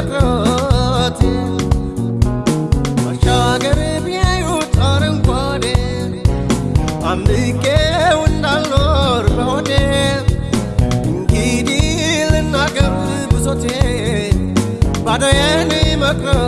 መቅረት ባሻገር ቢያዩት አረንጓዴ አምቄው እንዳልኖር በሆዴ እንግዲህ ልናገር ብሶቴ ባዶዬን መቅረት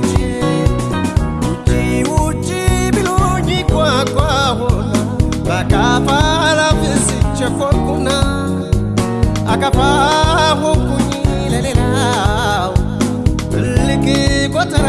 አካፋ ሆንኩኝ ለሌላው ትልቅ ቆጠራ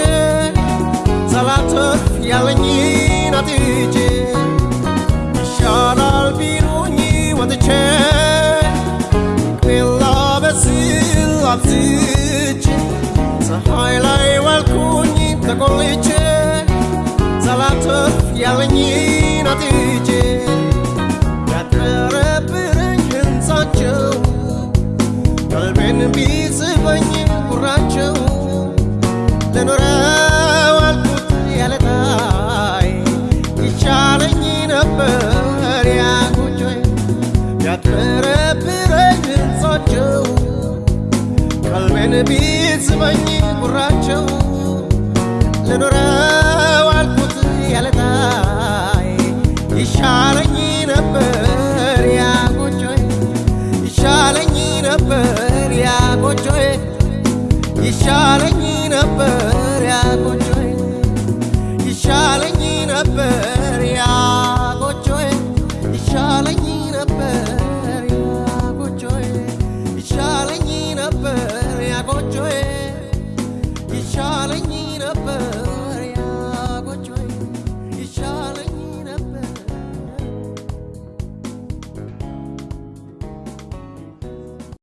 ያለኝን አጥቼ ይሻላል ቢሉኝ ወጥቼ ቅቤላ በስል አብዝቼ ፀሐይ ላይ ዋልኩኝ ተቆልቼ ሳላተርፍ ያለኝን አጥቼ ያጠረብረኝ ሕንፃቸው ቀልቤን ቢስበኝ ጉራቸው ለኖረው ያጠረብረኝ ሕንፃቸው ቀልቤን ቢስበኝ ጉራቸው። ለኖረው አልኩት ያለታይ ይሻለኝ ነበር ያጎጆይ ይሻለኝ ነበር ያጎጆይ ይሻለኝ ነበር ይሻለኝ